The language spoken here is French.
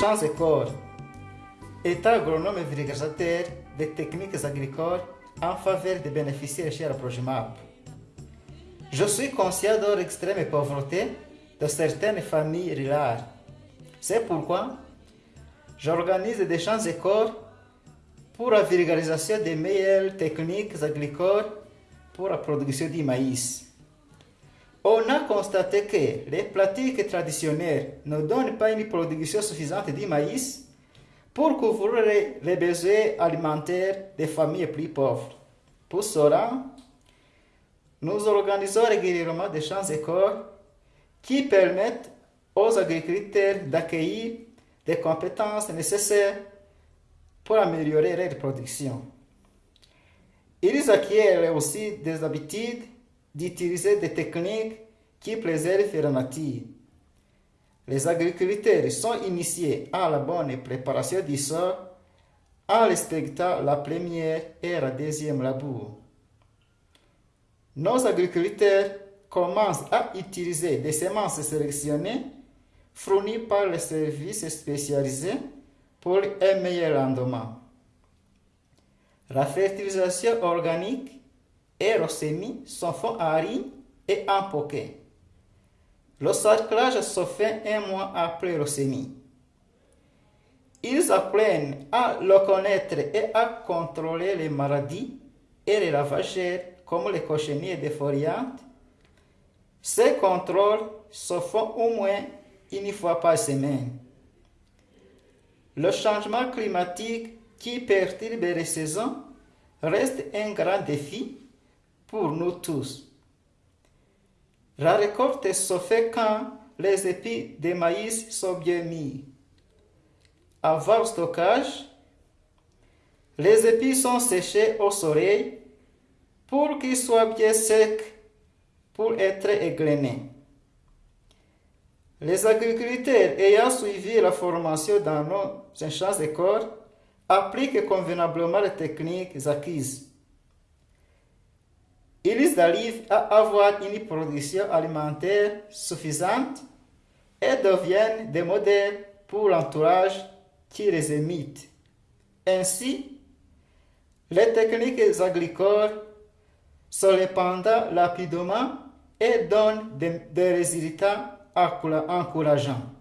Chance Corps, État agronome et des techniques agricoles en faveur des bénéficiaires chez la Projimap. Je suis conscient de l'extrême pauvreté de certaines familles rurales. C'est pourquoi j'organise des champs écoles pour la vulgarisation des meilleures techniques agricoles pour la production du maïs. On a constaté que les pratiques traditionnelles ne donnent pas une production suffisante de maïs pour couvrir les besoins alimentaires des familles plus pauvres. Pour cela, nous organisons régulièrement des champs écoles qui permettent aux agriculteurs d'accueillir des compétences nécessaires pour améliorer leur production. Ils acquièrent aussi des habitudes d'utiliser des techniques qui préservent la nature. Les agriculteurs sont initiés à la bonne préparation du sol en respectant la première et la deuxième labour. Nos agriculteurs commencent à utiliser des semences sélectionnées fournies par les services spécialisés pour un meilleur rendement. La fertilisation organique et semis sont faits en riz et en poquet. Le sarclage se fait un mois après semis. Ils apprennent à le connaître et à contrôler les maladies et les ravageurs comme les cochenilles défoliantes. Ces contrôles se font au moins une fois par semaine. Le changement climatique qui perturbe les saisons reste un grand défi pour nous tous. La récolte se fait quand les épis de maïs sont bien mis. Avant le stockage, les épis sont séchés au soleil pour qu'ils soient bien secs pour être égrenés. Les agriculteurs ayant suivi la formation dans nos champs de corps appliquent convenablement les techniques acquises. Ils arrivent à avoir une production alimentaire suffisante et deviennent des modèles pour l'entourage qui les imite. Ainsi, les techniques agricoles se répandent rapidement et donnent des, résultats encourageants.